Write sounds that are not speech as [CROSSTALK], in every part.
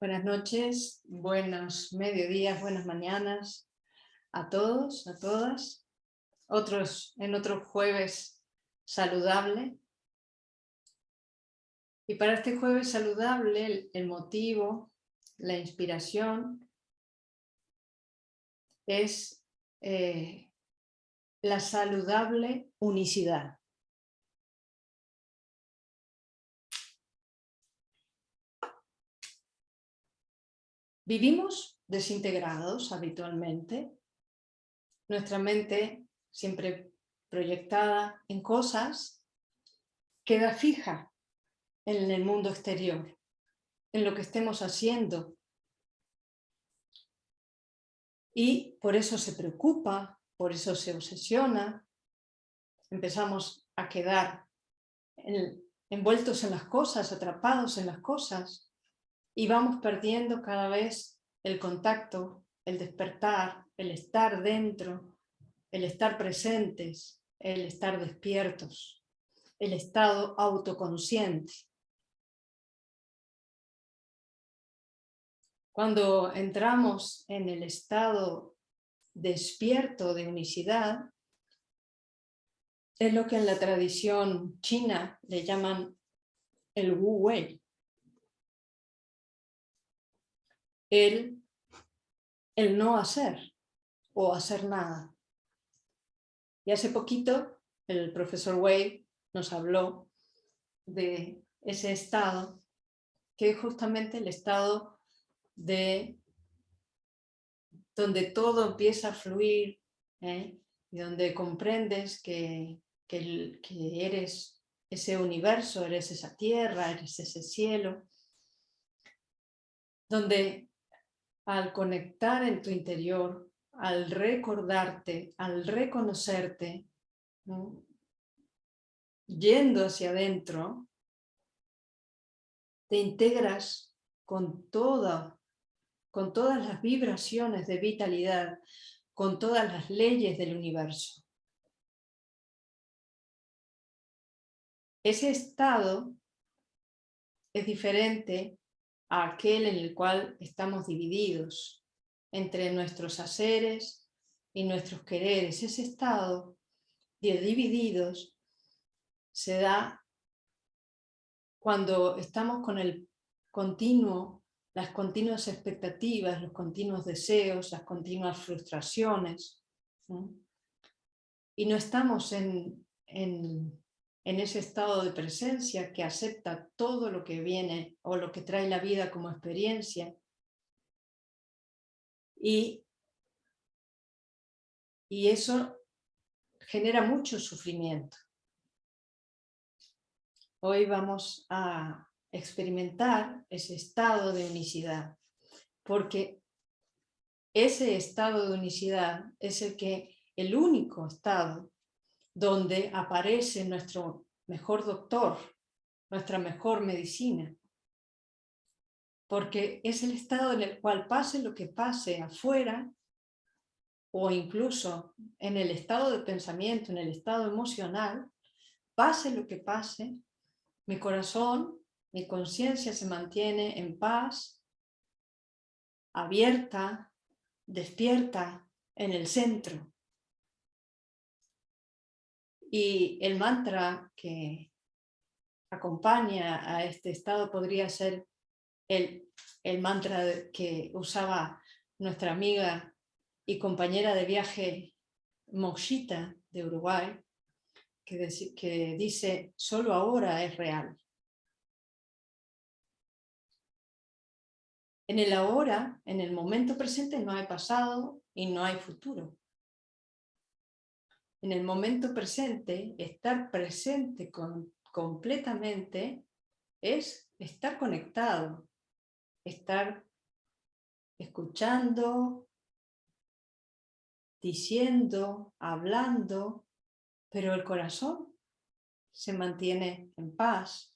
Buenas noches, buenos mediodías, buenas mañanas a todos, a todas. Otros, en otro jueves saludable. Y para este jueves saludable, el, motivo, la inspiración, es eh, la saludable unicidad. Vivimos desintegrados habitualmente. Nuestra mente, siempre proyectada en cosas, queda fija en el mundo exterior, en lo que estemos haciendo. Y por eso se preocupa, por eso se obsesiona, empezamos a quedar envueltos en las cosas, atrapados en las cosas, y vamos perdiendo cada vez el contacto, el despertar, el estar dentro, el estar presentes, el estar despiertos, el estado autoconsciente. Cuando entramos en el estado despierto de unicidad, es lo que en la tradición china le llaman el Wu Wei. El, el no hacer o hacer nada. Y hace poquito el profesor Wade nos habló de ese estado, que es justamente el estado de donde todo empieza a fluir ¿eh? y donde comprendes que, que, que eres ese universo, eres esa tierra, eres ese cielo, donde al conectar en tu interior, al recordarte, al reconocerte, yendo hacia adentro, te integras con, toda, con todas las vibraciones de vitalidad, con todas las leyes del universo. Ese estado es diferente a aquel en el cual estamos divididos entre nuestros haceres y nuestros quereres. Ese estado de divididos se da cuando estamos con el continuo, las continuas expectativas, los continuos deseos, las continuas frustraciones, y no estamos en, en en ese estado de presencia que acepta todo lo que viene o lo que trae la vida como experiencia y, y eso genera mucho sufrimiento. Hoy vamos a experimentar ese estado de unicidad, porque ese estado de unicidad es el que el único estado donde aparece nuestro mejor doctor, nuestra mejor medicina. Porque es el estado en el cual pase lo que pase afuera, o incluso en el estado de pensamiento, en el estado emocional, pase lo que pase, mi corazón, mi conciencia se mantiene en paz, abierta, despierta, en el centro. Y el mantra que acompaña a este estado podría ser el, el mantra que usaba nuestra amiga y compañera de viaje Moshita de Uruguay, que, que dice, solo ahora es real. En el ahora, en el momento presente, no hay pasado y no hay futuro en el momento presente, estar presente con, completamente es estar conectado, estar escuchando, diciendo, hablando, pero el corazón se mantiene en paz.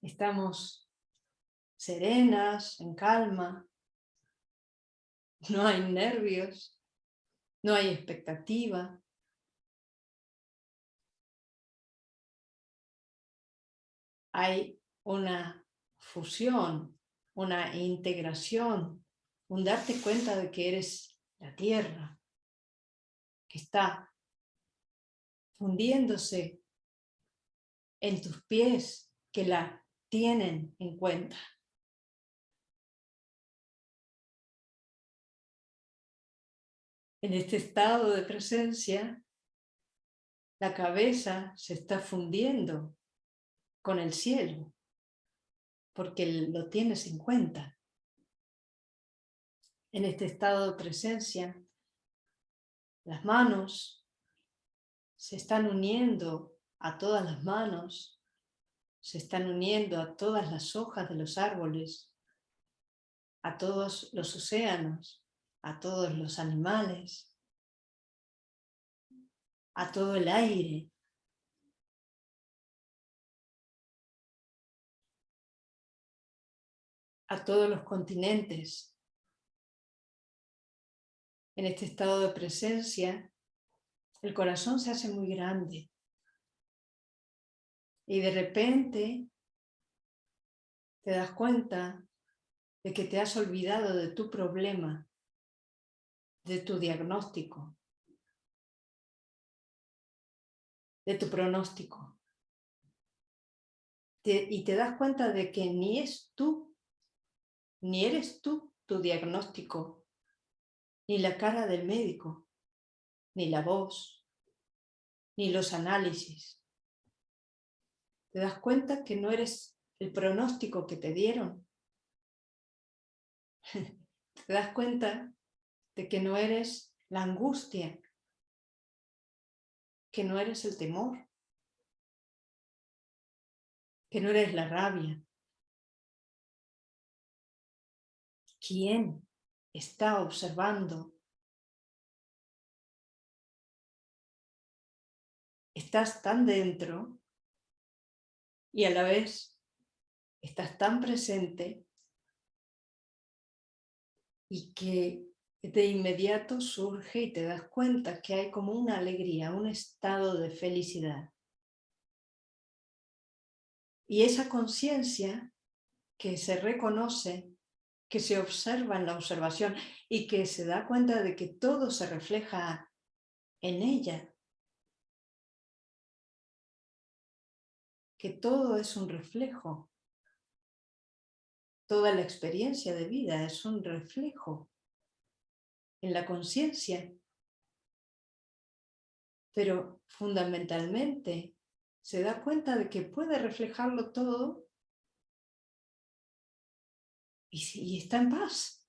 Estamos serenas, en calma, no hay nervios, no hay expectativa. Hay una fusión, una integración, un darte cuenta de que eres la tierra, que está fundiéndose en tus pies, que la tienen en cuenta. En este estado de presencia, la cabeza se está fundiendo con el cielo, porque lo tienes en cuenta. En este estado de presencia, las manos se están uniendo a todas las manos, se están uniendo a todas las hojas de los árboles, a todos los océanos, a todos los animales, a todo el aire. a todos los continentes. En este estado de presencia, el corazón se hace muy grande. Y de repente te das cuenta de que te has olvidado de tu problema de tu diagnóstico, de tu pronóstico. y te das cuenta de que ni es tú, ni eres tú tu diagnóstico, ni la cara del médico, ni la voz, ni los análisis. Te das cuenta que no eres el pronóstico que te dieron. [LAUGHS] te das cuenta que no eres la angustia, que no eres el temor, que no eres la rabia. ¿Quién está observando? Estás tan dentro y a la vez estás tan presente y que de inmediato surge y te das cuenta que hay como una alegría, un estado de felicidad. Y esa conciencia que se reconoce, que se observa en la observación y que se da cuenta de que todo se refleja en ella, que todo es un reflejo, toda la experiencia de vida es un reflejo en la conciencia. Pero fundamentalmente se da cuenta de que puede reflejarlo todo y, está en paz.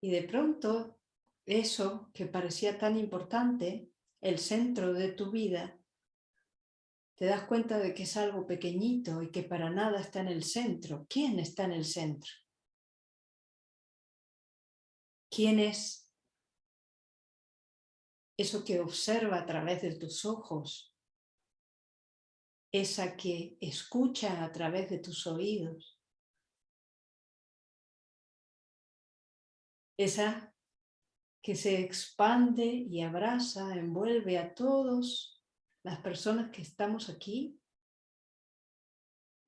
Y de pronto eso que parecía tan importante, el centro de tu vida, te das cuenta de que es algo pequeñito y que para nada está en el centro. ¿Quién está en el centro? ¿Quién es eso que observa a través de tus ojos? Esa que escucha a través de tus oídos. Esa que se expande y abraza, envuelve a todos las personas que estamos aquí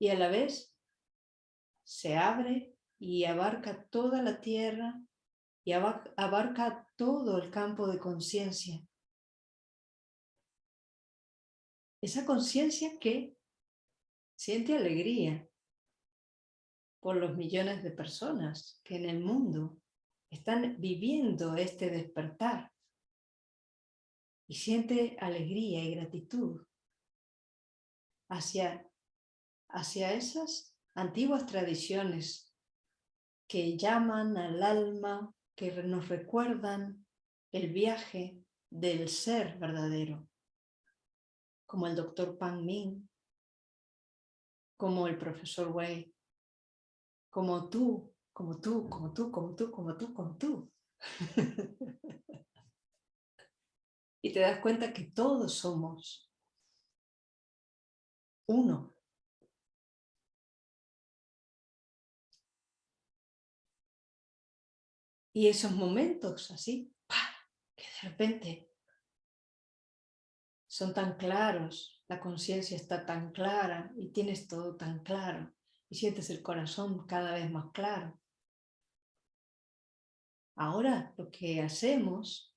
y a la vez se abre y abarca toda la tierra y abarca todo el campo de conciencia. Esa conciencia que siente alegría por los millones de personas que en el mundo están viviendo este despertar y siente alegría y gratitud hacia, hacia esas antiguas tradiciones que llaman al alma que nos recuerdan el viaje del ser verdadero, como el doctor Pang Ming, como el profesor Wei, como tú, como tú, como tú, como tú, como tú, como tú. [LAUGHS] y te das cuenta que todos somos uno. Y esos momentos así, que de repente son tan claros, la conciencia está tan clara y tienes todo tan claro y sientes el corazón cada vez más claro. Ahora lo que hacemos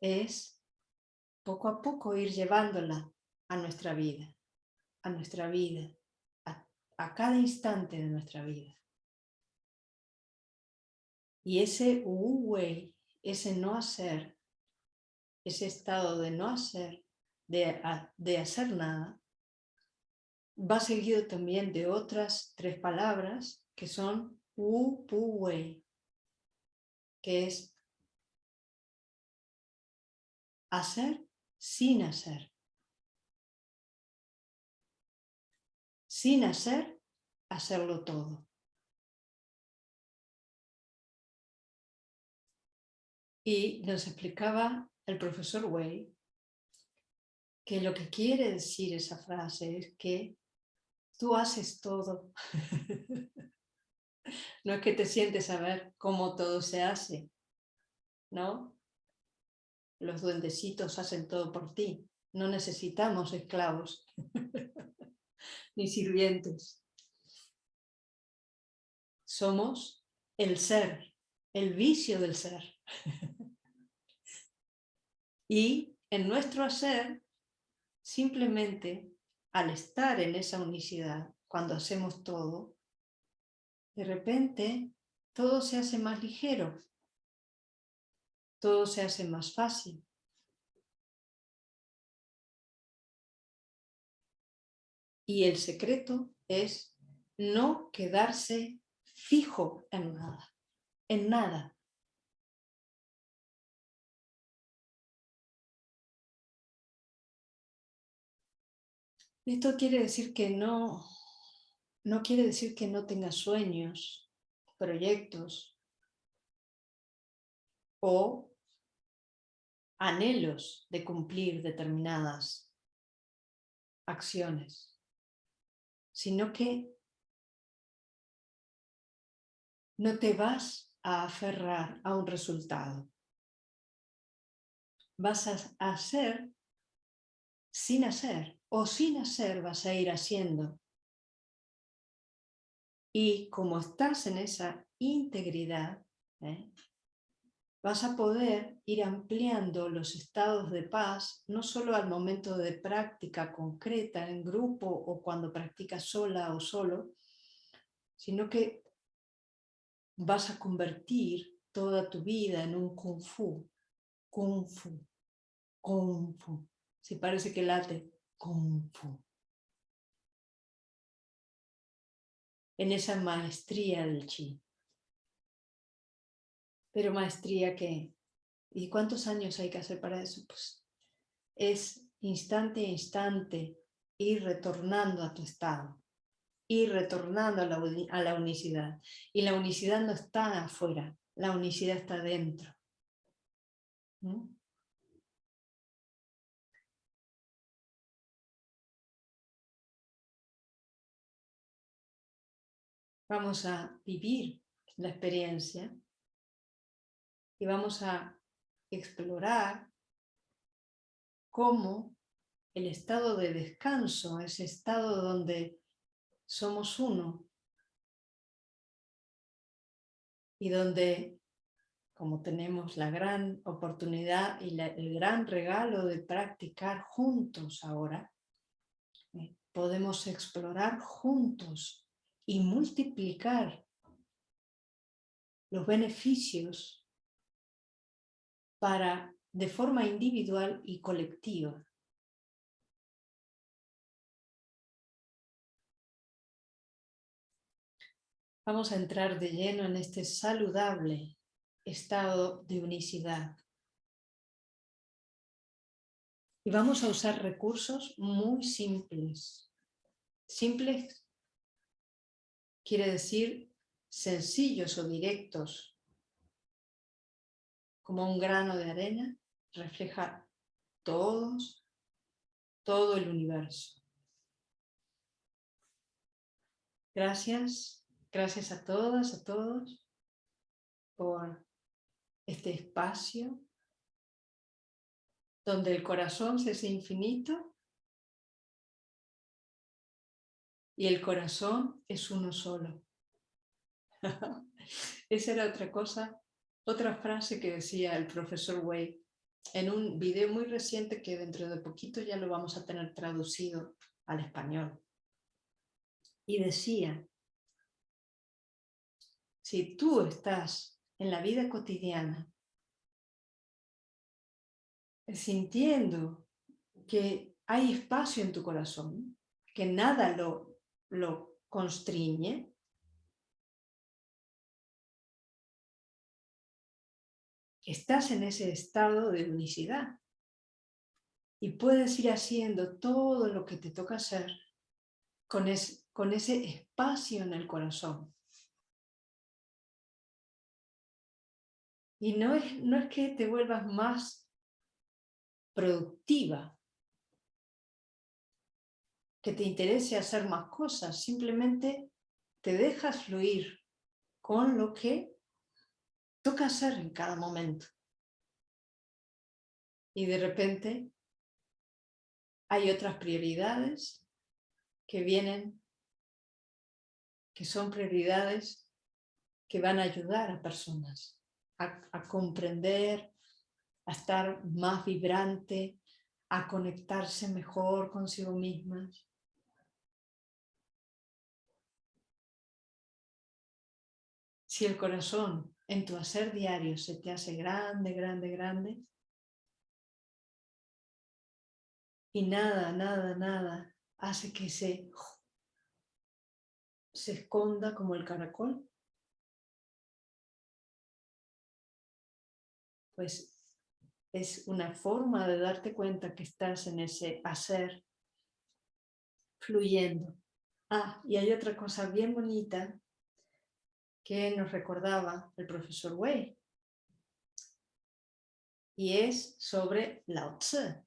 es poco a poco ir llevándola a nuestra vida, a nuestra vida, a, cada instante de nuestra vida. Y ese wu wei, ese no hacer, ese estado de no hacer, de, de hacer nada, va seguido también de otras tres palabras que son wu pu wei, que es hacer sin hacer. Sin hacer, hacerlo todo. Y nos explicaba el profesor Wei que lo que quiere decir esa frase es que tú haces todo. [LAUGHS] no es que te sientes a ver cómo todo se hace, ¿no? Los duendecitos hacen todo por ti. No necesitamos esclavos [LAUGHS] ni sirvientes. Somos el ser, el vicio del ser. Y en nuestro hacer, simplemente al estar en esa unicidad, cuando hacemos todo, de repente todo se hace más ligero, todo se hace más fácil. Y el secreto es no quedarse fijo en nada, en nada. Esto quiere decir que no, no quiere decir que no tengas sueños, proyectos o anhelos de cumplir determinadas acciones, sino que no te vas a aferrar a un resultado. Vas a hacer sin hacer o sin hacer vas a ir haciendo. Y como estás en esa integridad, ¿eh? vas a poder ir ampliando los estados de paz, no solo al momento de práctica concreta en grupo o cuando practicas sola o solo, sino que vas a convertir toda tu vida en un kung fu, kung fu, kung fu. Si parece que late, Kung Fu. En esa maestría del chi. Pero maestría que... ¿Y cuántos años hay que hacer para eso? Pues es instante a instante ir retornando a tu estado, ir retornando a la, a la unicidad. Y la unicidad no está afuera, la unicidad está dentro. Vamos a vivir la experiencia y vamos a explorar cómo el estado de descanso, ese estado donde somos uno y donde, como tenemos la gran oportunidad y el gran regalo de practicar juntos ahora, eh, podemos explorar juntos y multiplicar los beneficios para, de forma individual y colectiva. Vamos a entrar de lleno en este saludable estado de unicidad. Y vamos a usar recursos muy simples. Simples quiere decir sencillos o directos, como un grano de arena, refleja todos, todo el universo. Gracias, gracias a todas, a todos, por este espacio donde el corazón se hace infinito y el corazón es uno solo. [LAUGHS] Esa era otra cosa, otra frase que decía el profesor Way en un video muy reciente que dentro de poquito ya lo vamos a tener traducido al español. Y decía, si tú estás en la vida cotidiana sintiendo que hay espacio en tu corazón, que nada lo, lo constriñe, estás en ese estado de unicidad y puedes ir haciendo todo lo que te toca hacer con, con ese espacio en el corazón. Y no es, no es que te vuelvas más productiva, que te interese hacer más cosas, simplemente te dejas fluir con lo que toca hacer en cada momento. Y de repente hay otras prioridades que vienen, que son prioridades que van a ayudar a personas a, a comprender, a estar más vibrante, a conectarse mejor consigo mismas. Si el corazón en tu hacer diario se te hace grande, grande, grande, y nada, nada, nada hace que se, se esconda como el caracol, pues es una forma de darte cuenta que estás en ese hacer fluyendo. Ah, y hay otra cosa bien bonita que nos recordaba el profesor Wei. Y es sobre Lao Tse.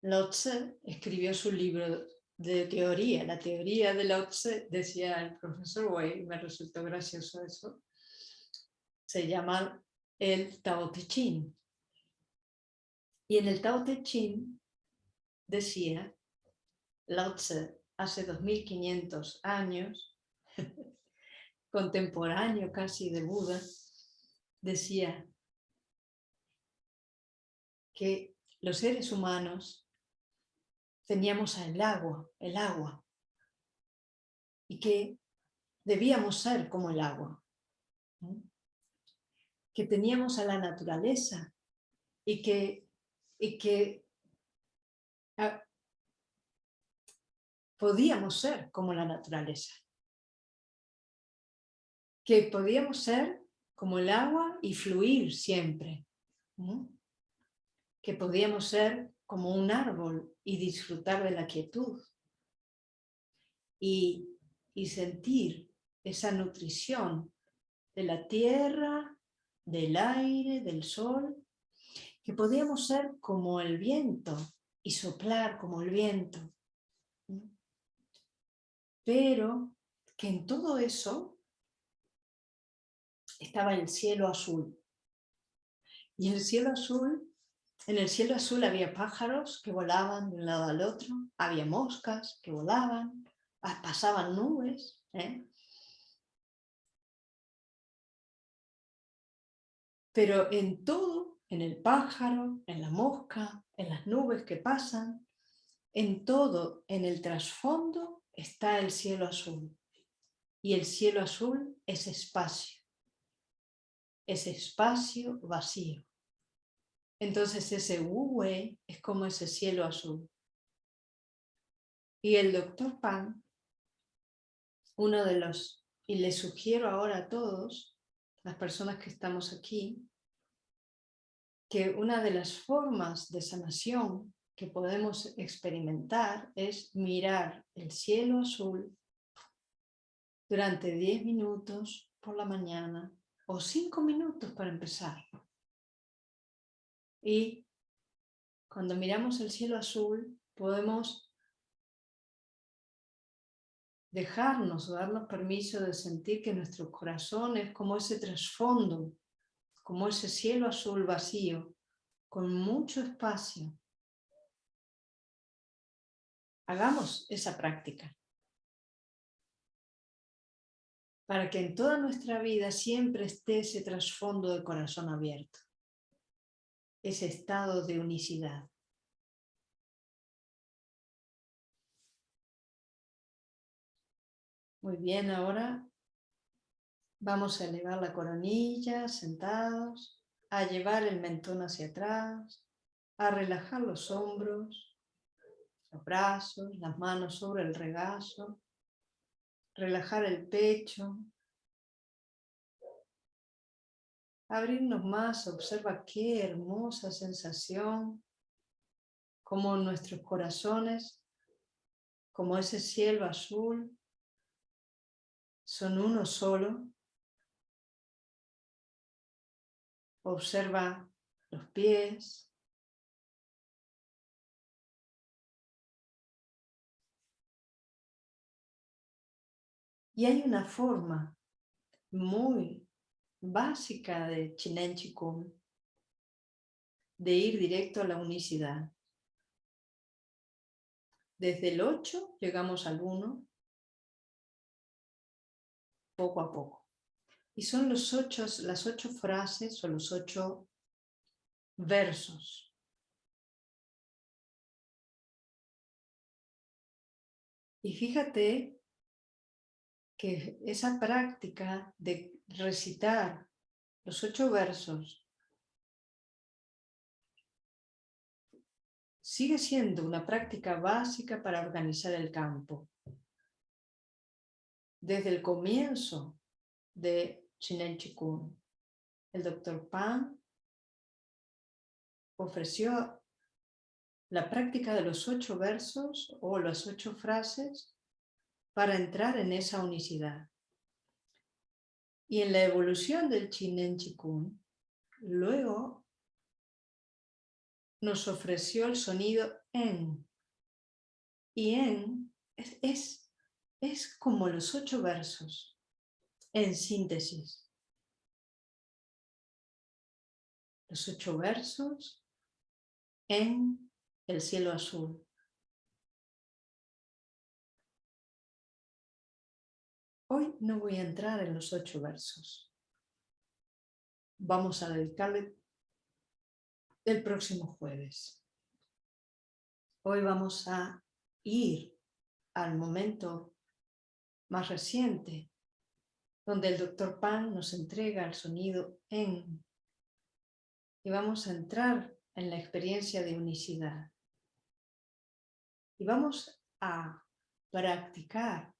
Lao Tse escribió su libro de teoría. La teoría de Lao Tse, decía el profesor Wei, me resultó gracioso eso, se llama el Tao Te Ching. Y en el Tao Te Ching decía, Lao Tse, hace 2500 años, [LAUGHS] contemporáneo casi de Buda, decía que los seres humanos teníamos el agua, el agua, y que debíamos ser como el agua, que teníamos a la naturaleza y que, y que ah, podíamos ser como la naturaleza que podíamos ser como el agua y fluir siempre. Que podíamos ser como un árbol y disfrutar de la quietud. Y, y sentir esa nutrición de la tierra, del aire, del sol, que podíamos ser como el viento y soplar como el viento. Pero que en todo eso estaba el cielo azul. Y el cielo azul, en el cielo azul había pájaros que volaban de un lado al otro, había moscas que volaban, ah, pasaban nubes. ¿eh? Pero en todo, en el pájaro, en la mosca, en las nubes que pasan, en todo, en el trasfondo, está el cielo azul. Y el cielo azul es espacio ese espacio vacío. Entonces ese wu es como ese cielo azul. Y el doctor Pan, uno de los, y le sugiero ahora a todos, las personas que estamos aquí, que una de las formas de sanación que podemos experimentar es mirar el cielo azul durante 10 minutos por la mañana o cinco minutos para empezar. Y cuando miramos el cielo azul, podemos dejarnos o darnos permiso de sentir que nuestro corazón es como ese trasfondo, como ese cielo azul vacío, con mucho espacio. Hagamos esa práctica. Para que en toda nuestra vida siempre esté ese trasfondo de corazón abierto, ese estado de unicidad. Muy bien, ahora vamos a elevar la coronilla, sentados, a llevar el mentón hacia atrás, a relajar los hombros, los brazos, las manos sobre el regazo, relajar el pecho, abrirnos más, observa qué hermosa sensación, como nuestros corazones, como ese cielo azul, son uno solo. Observa los pies, Y hay una forma muy básica de Chinen Chikung de ir directo a la unicidad. Desde el 8 llegamos al 1, poco a poco. Y son los ocho, las ocho frases o los ocho versos. Y fíjate que esa práctica de recitar los ocho versos sigue siendo una práctica básica para organizar el campo. Desde el comienzo de Chinen Chikung, el doctor Pan ofreció la práctica de los ocho versos o las ocho frases para entrar en esa unicidad. Y en la evolución del Chinen Chikung, luego nos ofreció el sonido en. Y en es, es como los ocho versos, en síntesis. Los ocho versos en el cielo azul. Hoy no voy a entrar en los ocho versos. Vamos a dedicarle el próximo jueves. Hoy vamos a ir al momento más reciente, donde el doctor Pan nos entrega el sonido en, y vamos a entrar en la experiencia de unicidad. Y vamos a practicar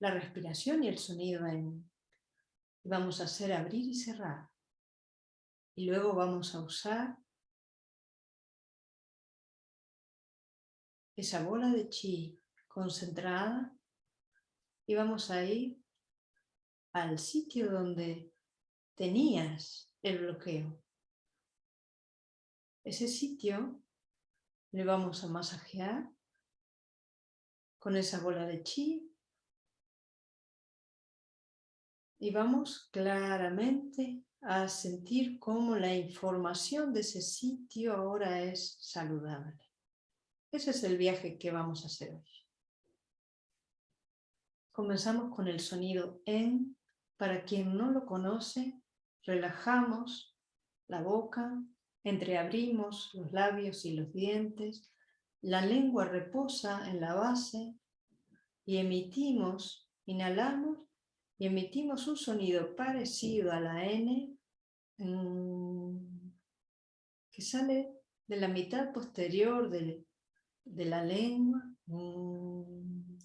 la respiración y el sonido en. Vamos a hacer abrir y cerrar. Y luego vamos a usar esa bola de chi concentrada y vamos a ir al sitio donde tenías el bloqueo. Ese sitio le vamos a masajear con esa bola de chi y vamos claramente a sentir cómo la información de ese sitio ahora es saludable. Ese es el viaje que vamos a hacer hoy. Comenzamos con el sonido en. Para quien no lo conoce, relajamos la boca, entreabrimos los labios y los dientes, la lengua reposa en la base y emitimos, inhalamos y emitimos un sonido parecido a la N mm, que sale de la mitad posterior de, la lengua, mm,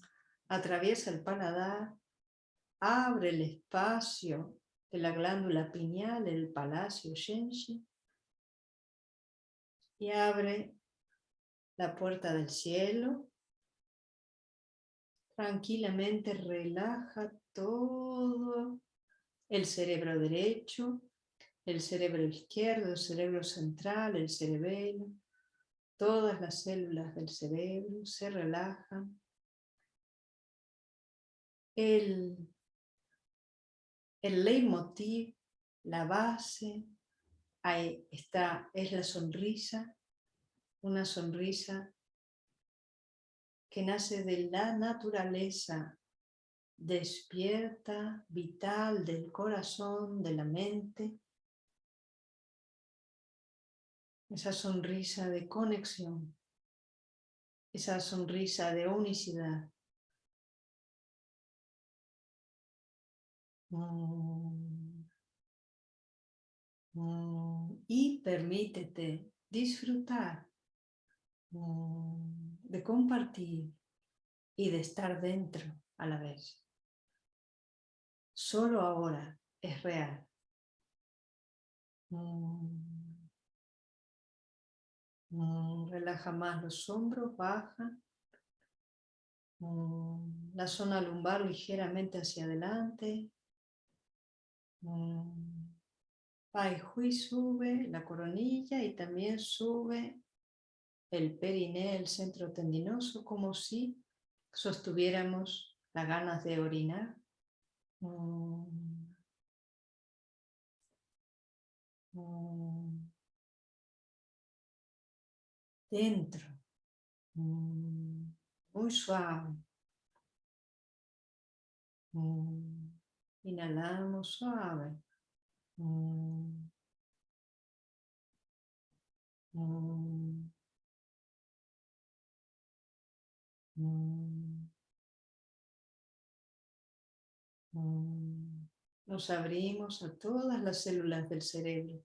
atraviesa el paladar, abre el espacio de la glándula pineal, el palacio Shenshi, y abre la puerta del cielo. Tranquilamente relaja todo el cerebro derecho, el cerebro izquierdo, el cerebro central, el cerebelo, todas las células del cerebro se relajan. El, el leitmotiv, la base, ahí está, es la sonrisa, una sonrisa que nace de la naturaleza despierta, vital del corazón, de la mente. Esa sonrisa de conexión, esa sonrisa de unicidad. Y permítete disfrutar de compartir y de estar dentro a la vez. Solo ahora es real. Relaja más los hombros, baja. La zona lumbar ligeramente hacia adelante. Pai Hui sube la coronilla y también sube el periné, el centro tendinoso, como si sostuviéramos las ganas de orinar. Dentro, muy suave. Inhalamos suave. Mm. Mm. Nos abrimos a todas las células del cerebro.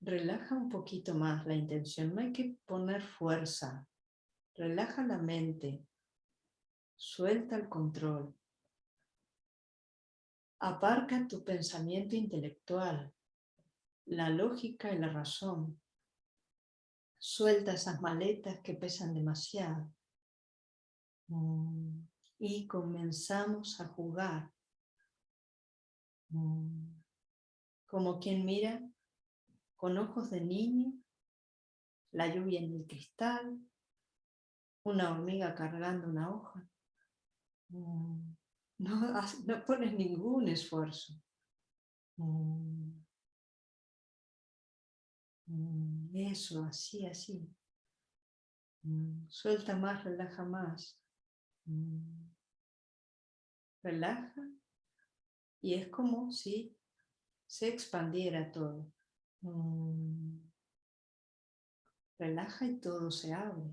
Relaja un poquito más la intención, no hay que poner fuerza. Relaja la mente, Suelta el control. Aparca tu pensamiento intelectual, la lógica y la razón. Suelta esas maletas que pesan demasiado. Mm, y comenzamos a jugar. Mm, como quien mira con ojos de niño, la lluvia en el cristal, una hormiga cargando una hoja. Mm, [LAUGHS] no, no pones ningún esfuerzo. Eso, así, así. Suelta más, relaja más. Relaja y es como si se expandiera todo. Relaja y todo se abre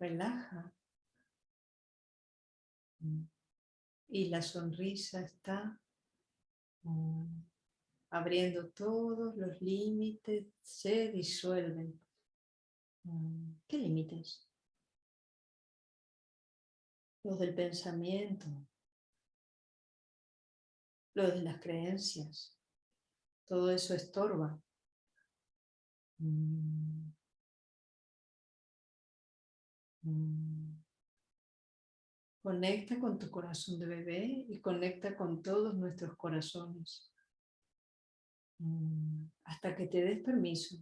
relaja. Mm. Y la sonrisa está mm, abriendo todos los límites, se disuelven. Mm, ¿Qué límites? Los del pensamiento, los de las creencias. Todo eso estorba. Mm. Conecta con tu corazón de bebé y conecta con todos nuestros corazones. Mm. Hasta que te des permiso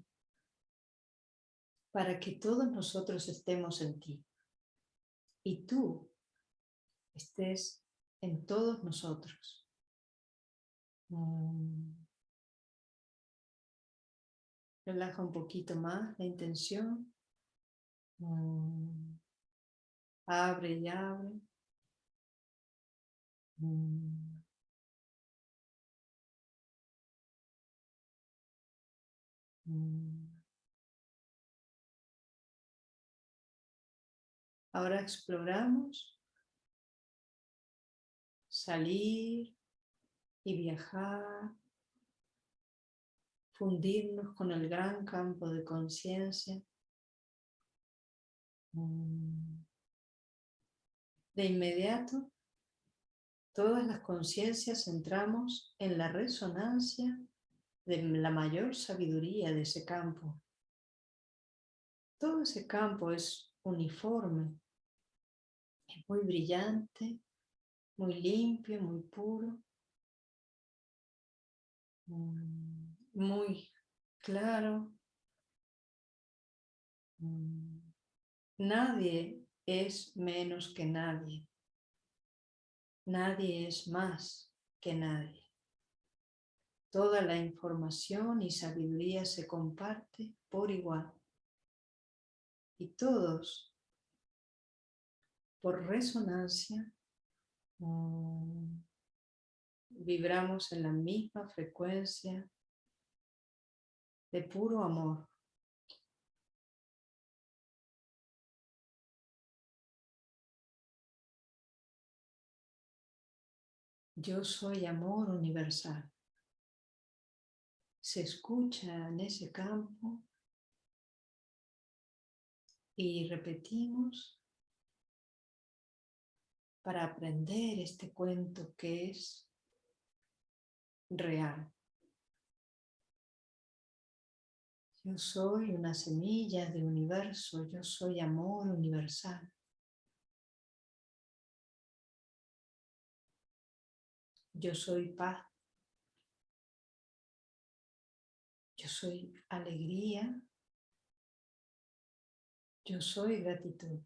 para que todos nosotros estemos en ti. Y tú estés en todos nosotros. Mm. Relaja un poquito más la intención. Mm. Abre y abre. Mm. Ahora exploramos salir y viajar, fundirnos con el gran campo de conciencia Mm. De inmediato, todas las conciencias entramos en la resonancia de la mayor sabiduría de ese campo. Todo ese campo es uniforme, es muy brillante, muy limpio, muy puro, mm, muy claro. Mm. Nadie es menos que nadie. Nadie es más que nadie. Toda la información y sabiduría se comparte por igual. y todos por resonancia mm, vibramos en la misma frecuencia de puro amor. Yo soy amor universal. Se escucha en ese campo y repetimos para aprender este cuento que es real. Yo soy una semilla de universo, yo soy amor universal. Yo soy paz. Yo soy alegría. Yo soy gratitud.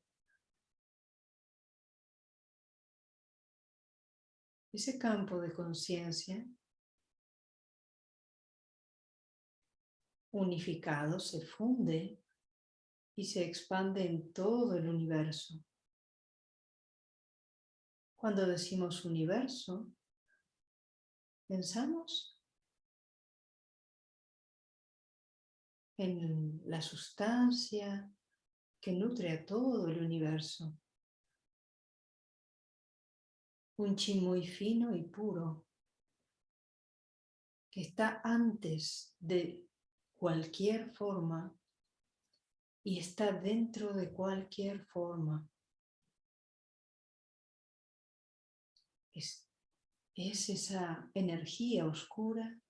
Ese campo de conciencia unificado se funde y se expande en todo el universo. Cuando decimos universo, Pensamos en la sustancia que nutre a todo el universo. Un chi muy fino y puro que está antes de cualquier forma y está dentro de cualquier forma. es esa energía oscura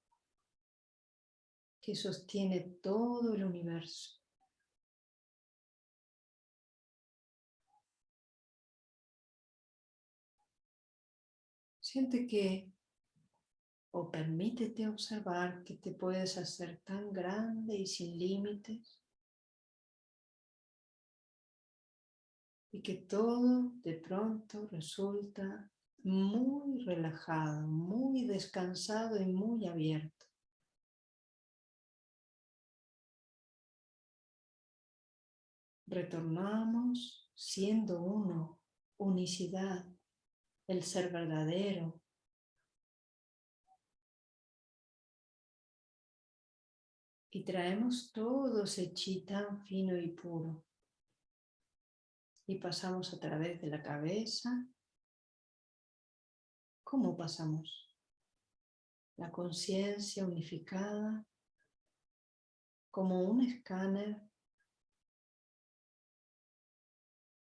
que sostiene todo el universo. Siente que, o permítete observar que te puedes hacer tan grande y sin límites, y que todo de pronto resulta muy relajado, muy descansado y muy abierto. Retornamos siendo uno, unicidad, el ser verdadero. Y traemos todo ese chi tan fino y puro. Y pasamos a través de la cabeza, ¿Cómo pasamos? La conciencia unificada como un escáner.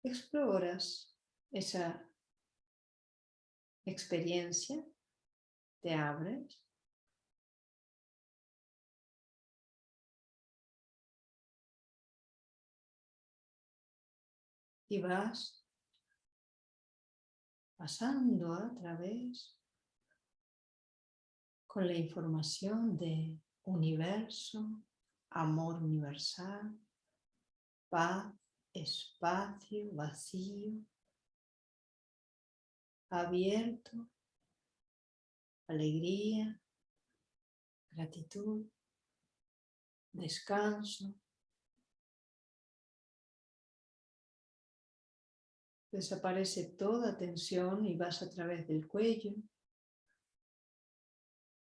Exploras esa experiencia, te abres. Y vas pasando a través con la información de universo, amor universal, paz, espacio, vacío, abierto, alegría, gratitud, descanso, Desaparece toda tensión y vas a través del cuello.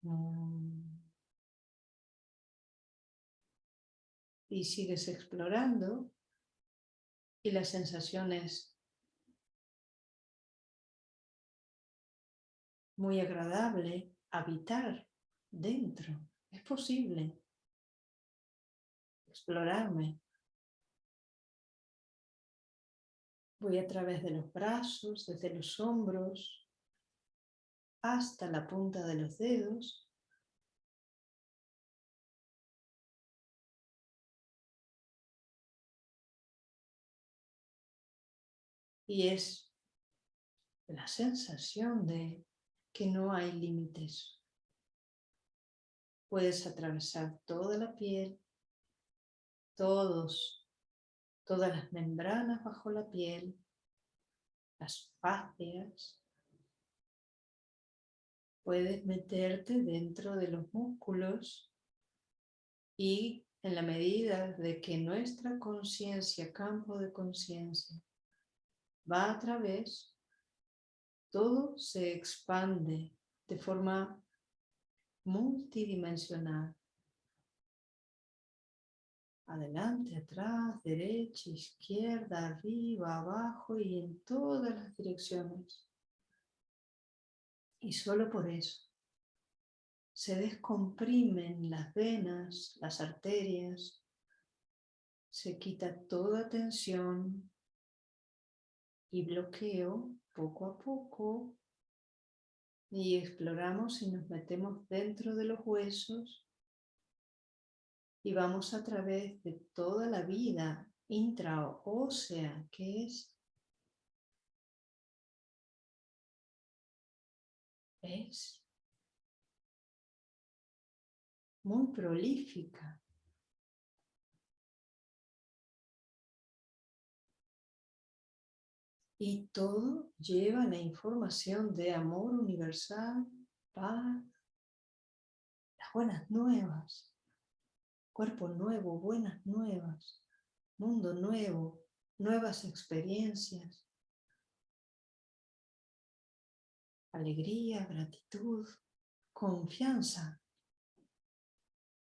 Mm. Y sigues explorando y las sensaciones muy agradable habitar dentro. Es posible explorarme. Voy a través de los brazos, desde los hombros, hasta la punta de los dedos. Y es la sensación de que no hay límites. Puedes atravesar toda la piel, todos todas las membranas bajo la piel, las fascias. Puedes meterte dentro de los músculos y en la medida de que nuestra conciencia, campo de conciencia, va a través, todo se expande de forma multidimensional. Adelante, atrás, derecha, izquierda, arriba, abajo y en todas las direcciones. Y solo por eso se descomprimen las venas, las arterias, se quita toda tensión y bloqueo poco a poco y exploramos y nos metemos dentro de los huesos y vamos a través de toda la vida intraósea que es es muy prolífica. Y todo lleva la información de amor universal, paz, las buenas nuevas, cuerpo nuevo, buenas nuevas, mundo nuevo, nuevas experiencias, alegría, gratitud, confianza,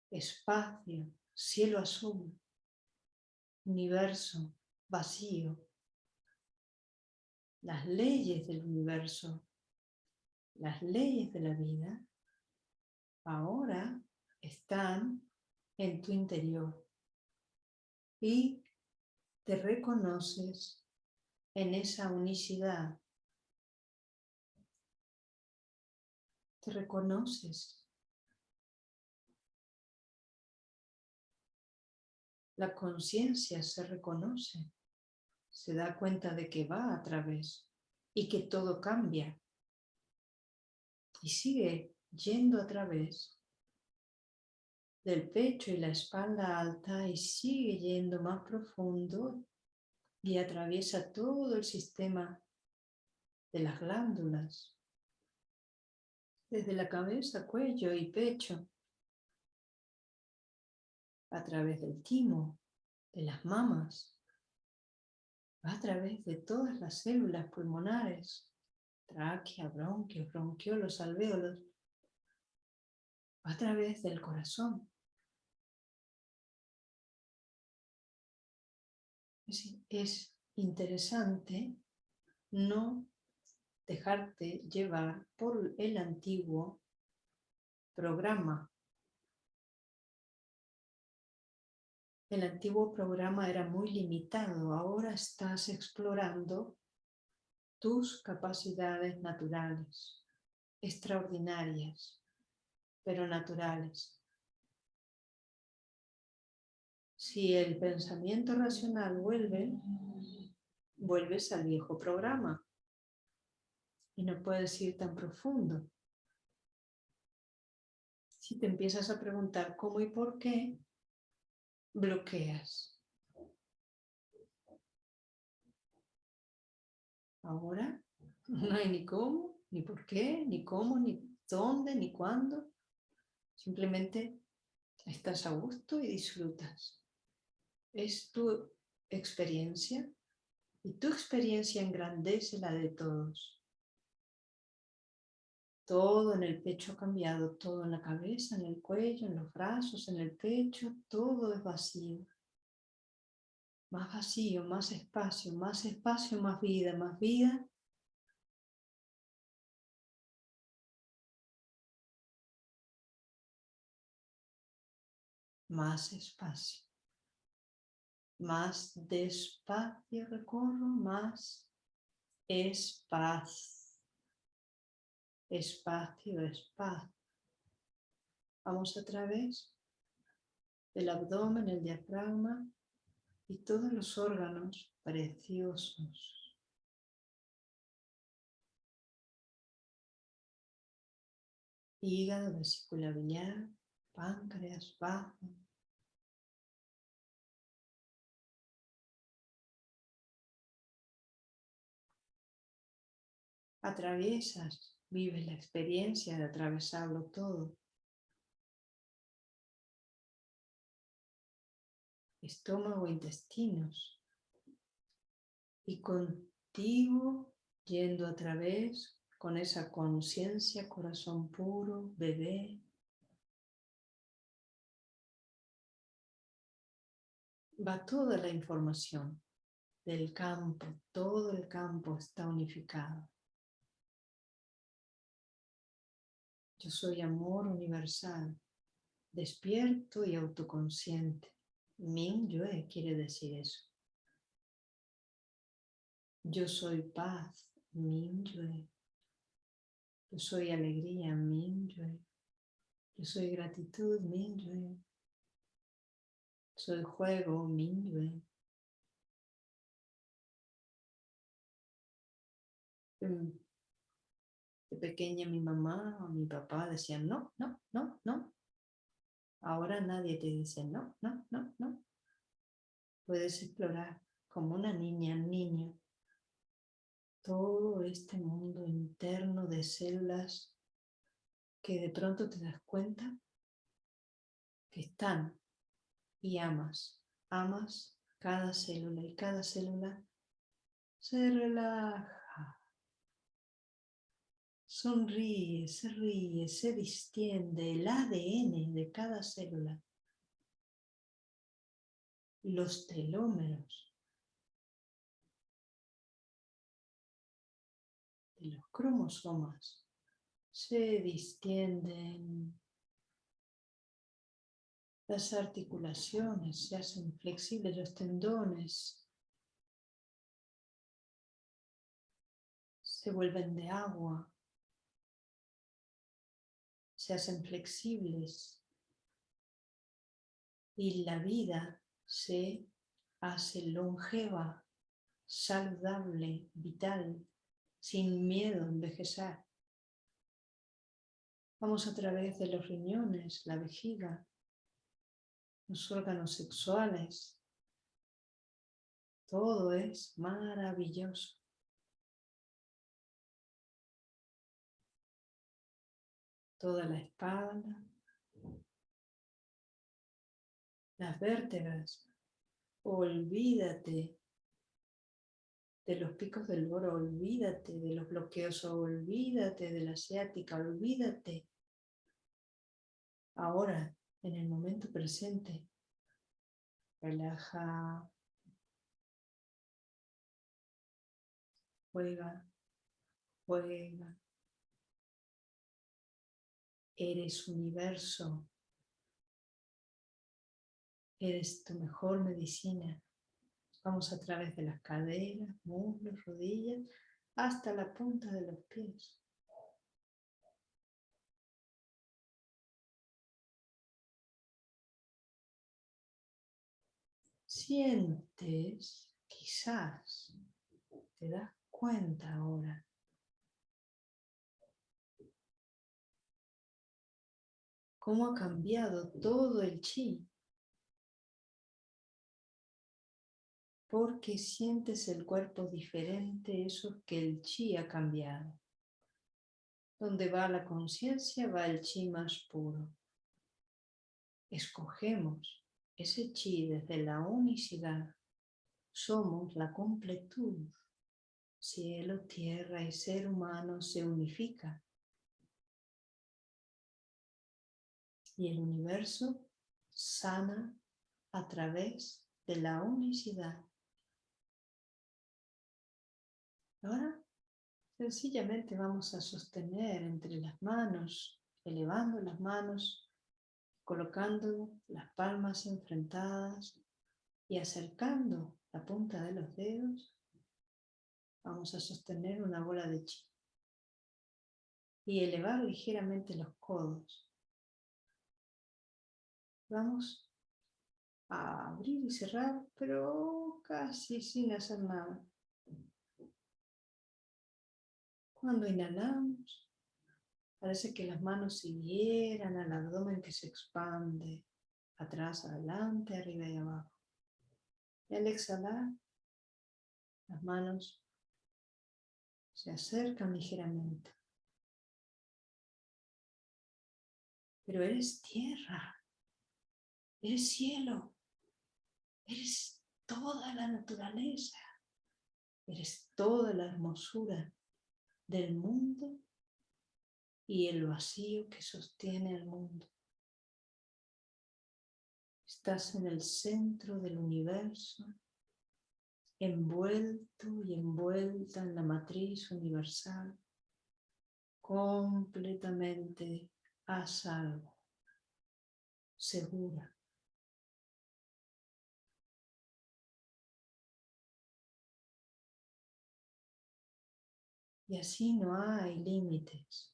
espacio, cielo azul, universo vacío, las leyes del universo, las leyes de la vida, ahora están en tu interior y te reconoces en esa unicidad. Te reconoces la conciencia se reconoce, se da cuenta de que va a través y que todo cambia. Y sigue yendo a través del pecho y la espalda alta y sigue yendo más profundo y atraviesa todo el sistema de las glándulas, desde la cabeza, cuello y pecho, a través del timo, de las mamas, va a través de todas las células pulmonares, tráquea, bronquios, bronquiolos, alvéolos, va a través del corazón. Es, es interesante no dejarte llevar por el antiguo programa El antiguo programa era muy limitado, ahora estás explorando tus capacidades naturales, extraordinarias, pero naturales. Si el pensamiento racional vuelve, vuelves al viejo programa y no puedes ir tan profundo. Si te empiezas a preguntar cómo y por qué, bloqueas. Ahora [LAUGHS] no hay ni cómo, ni por qué, ni cómo, ni dónde, ni cuándo. Simplemente estás a gusto y disfrutas. Es tu experiencia y tu experiencia engrandece la de todos. Todo en el pecho ha cambiado, todo en la cabeza, en el cuello, en los brazos, en el pecho, todo es vacío. Más vacío, más espacio, más espacio, más vida, más vida. Más espacio. Más despacio recorro, más espacio espacio, espacio. Vamos a través del abdomen, el diafragma y todos los órganos preciosos. Hígado, vesícula biliar, páncreas, bajo. Atraviesas Vives la experiencia de atravesarlo todo. estómago, intestinos. Y contigo yendo a través con esa conciencia, corazón puro, bebé. Va toda la información del campo, todo el campo está unificado. Yo soy amor universal, despierto y autoconsciente. Min Yue quiere decir eso. Yo soy paz, Min Yue. Yo soy alegría, Min Yue. Yo soy gratitud, Min Yue. Soy juego, Min Yue. De pequeña mi mamá o mi papá decían no, no, no, no. Ahora nadie te dice no, no, no, no. Puedes explorar como una niña, niño, todo este mundo interno de células que de pronto te das cuenta que están y amas, amas cada célula y cada célula se relaja Sonríe, se ríe, se distiende el ADN de cada célula. Los telómeros de los cromosomas se distienden. Las articulaciones se hacen flexibles, los tendones se vuelven de agua se hacen flexibles y la vida se hace longeva, saludable, vital, sin miedo a envejecer. Vamos a través de los riñones, la vejiga, los órganos sexuales. Todo es maravilloso. Toda la espalda, las vértebras. Olvídate de los picos del oro, olvídate de los bloqueos, olvídate de la asiática, olvídate. Ahora, en el momento presente, relaja, juega, juega, Eres universo. Eres tu mejor medicina. Vamos a través de las caderas, muslos, rodillas, hasta la punta de los pies. Sientes, quizás, te das cuenta ahora cómo ha cambiado todo el chi. Porque sientes el cuerpo diferente, eso que el chi ha cambiado. Donde va la conciencia, va el chi más puro. Escogemos ese chi desde la unicidad. Somos la completud. Cielo, tierra y ser humano se unifican y el universo sana a través de la unicidad. Ahora sencillamente vamos a sostener entre las manos, elevando las manos, colocando las palmas enfrentadas y acercando la punta de los dedos, vamos a sostener una bola de chi y elevar ligeramente los codos Vamos a abrir y cerrar, pero casi sin hacer nada. Cuando inhalamos, parece que las manos siguieran al abdomen que se expande, atrás, adelante, arriba y abajo. Y al exhalar, las manos se acercan ligeramente. Pero eres tierra. Eres cielo. Eres toda la naturaleza. Eres toda la hermosura del mundo y el vacío que sostiene el mundo. Estás en el centro del universo, envuelto y envuelta en la matriz universal, completamente a salvo, segura. Y así no hay límites.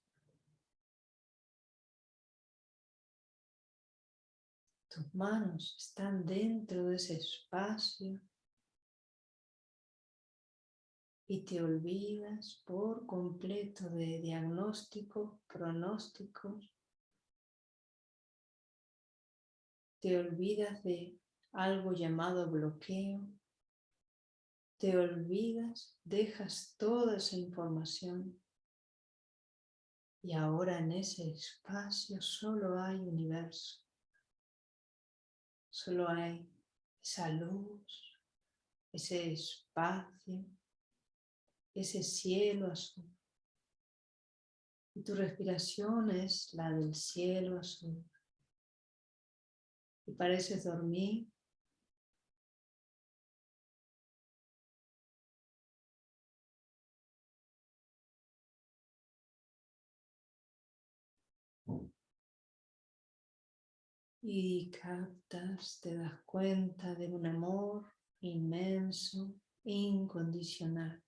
Tus manos están dentro de ese espacio y te olvidas por completo de diagnóstico, pronósticos. Te olvidas de algo llamado bloqueo. Te olvidas, dejas toda esa información y ahora en ese espacio solo hay universo. Solo hay esa luz, ese espacio, ese cielo azul. Y tu respiración es la del cielo azul. Y pareces dormir. Y captas, te das cuenta de un amor inmenso, incondicional,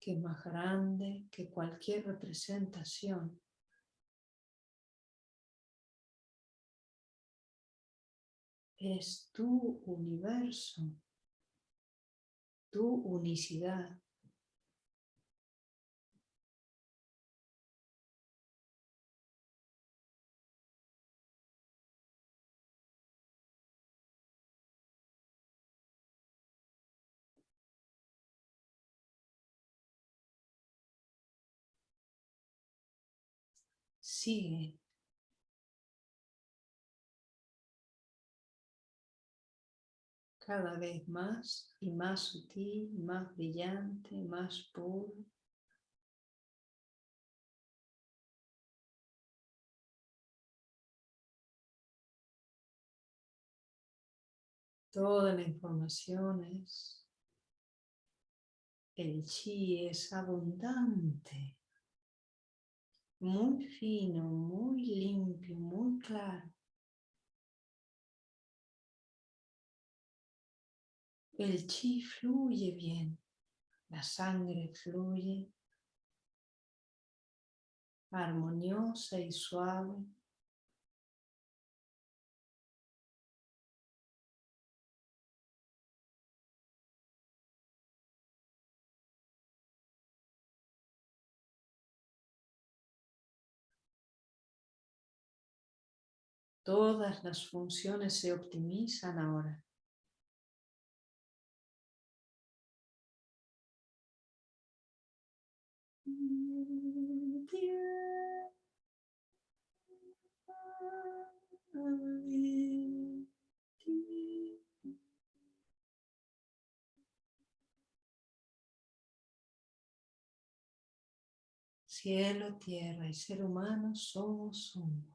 que es más grande que cualquier representación. Es tu universo, tu unicidad. Sigue. Cada vez más y más sutil, más brillante, más puro. Toda la información es, el chi es abundante muy fino, muy limpio, muy claro. El chi fluye bien, la sangre fluye armoniosa y suave. Todas las funciones se optimizan ahora. Cielo, tierra y ser humano somos uno.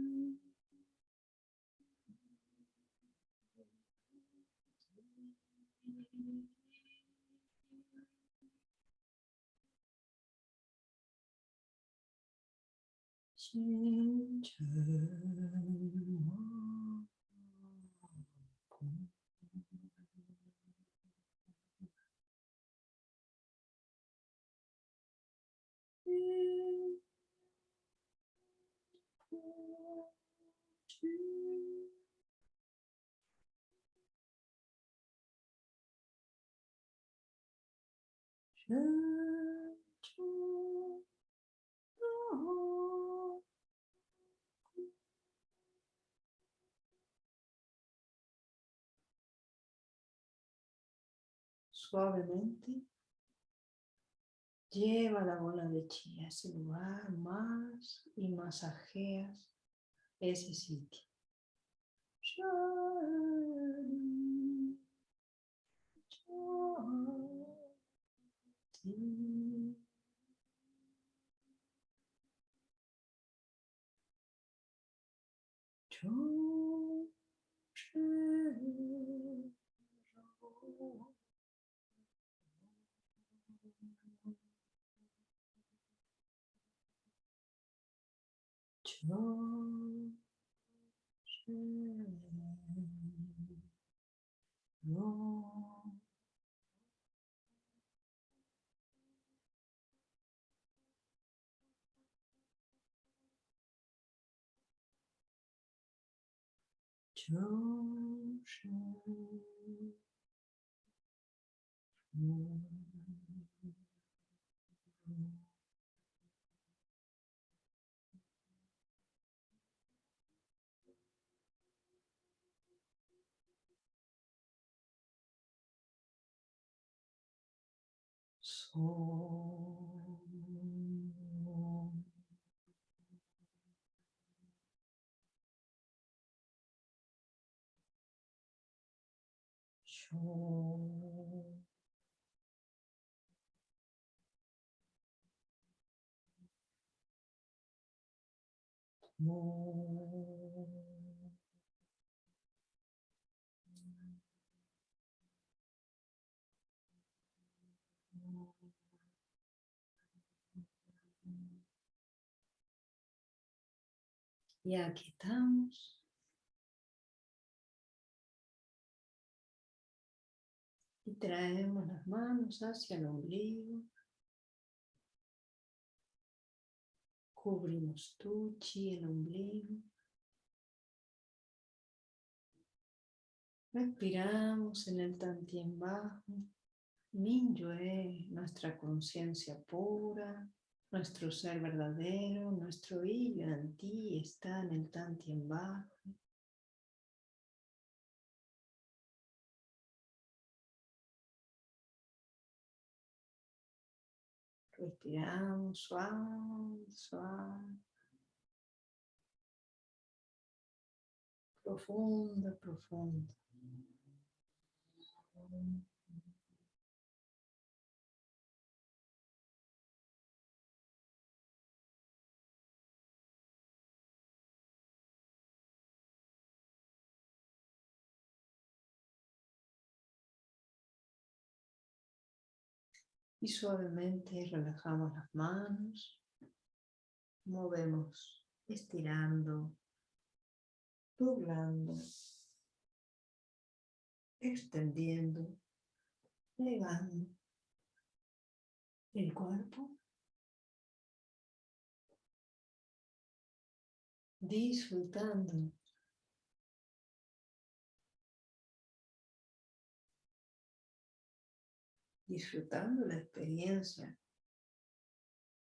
清晨，望空，Suavemente lleva la bola de chi a ese lugar más y masajeas ese sitio. …ちゅー、しゅー…。Oh. Y aquí estamos. Y traemos las manos hacia el ombligo. Cubrimos tu chi, el ombligo. Respiramos en el tantien bajo. Minyue, nuestra conciencia pura, nuestro ser verdadero, nuestro y en ti está en el tantien bajo. Respiramos suave, suave. Profundo, profundo. Y suavemente relajamos las manos, movemos estirando, doblando, extendiendo, plegando el cuerpo, disfrutando disfrutando la experiencia.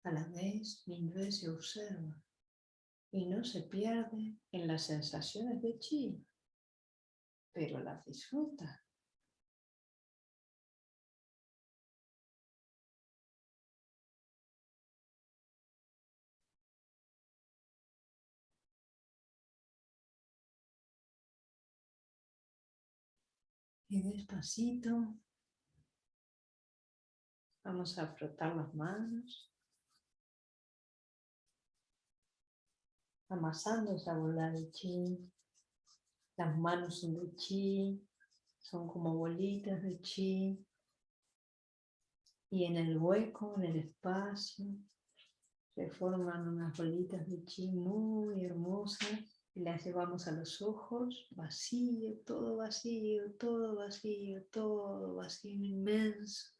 A la vez, vez se observa y no se pierde en las sensaciones de chi, pero las disfruta. Y despacito Vamos a frotar las manos. Amasando esa bola de chi. Las manos son de chi. Son como bolitas de chi. Y en el hueco, en el espacio, se forman unas bolitas de chi muy hermosas y las llevamos a los ojos, vacío, todo vacío, todo vacío, todo vacío inmenso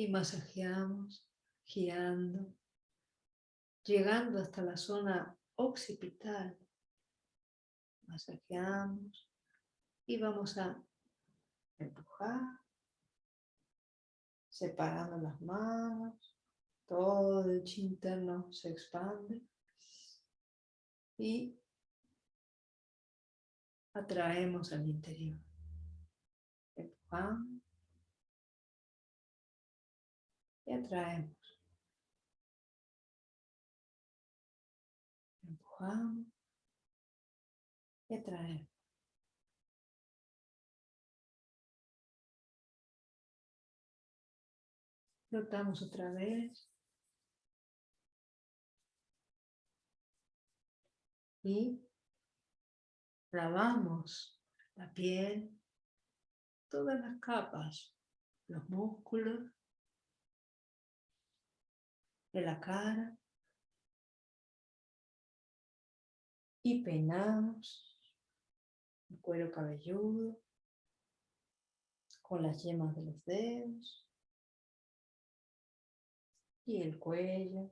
y masajeamos girando, llegando hasta la zona occipital. Masajeamos y vamos a empujar separando las manos, todo el chi interno se expande y atraemos al interior. Empujamos y atraemos. Empujamos y atraemos. Flotamos otra vez. Y lavamos la piel, todas las capas, los músculos, de la cara. Y peinamos el cuero cabelludo con las yemas de los dedos y el cuello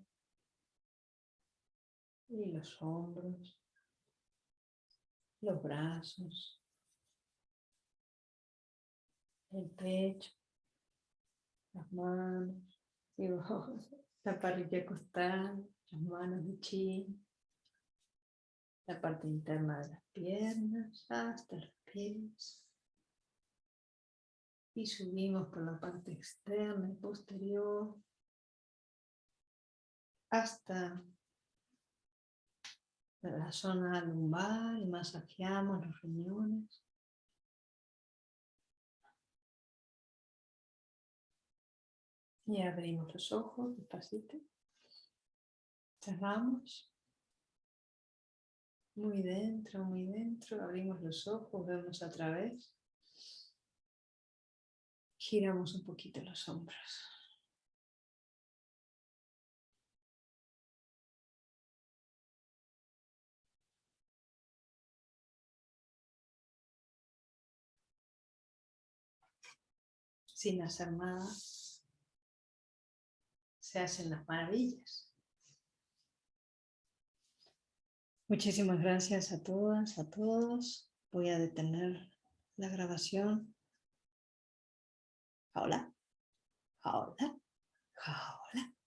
y los hombros, los brazos, el pecho, las manos, y la parrilla costal, las manos de chi, la parte interna de las piernas hasta los pies. Y subimos por la parte externa y posterior hasta la zona lumbar y masajeamos los riñones. Y abrimos los ojos despacito. Cerramos. Muy dentro, muy dentro. Abrimos los ojos, vemos a través. Giramos un poquito los hombros. sin hacer nada, se hacen las maravillas. Muchísimas gracias a todas, a todos. Voy a detener la grabación. Hola, hola, hola.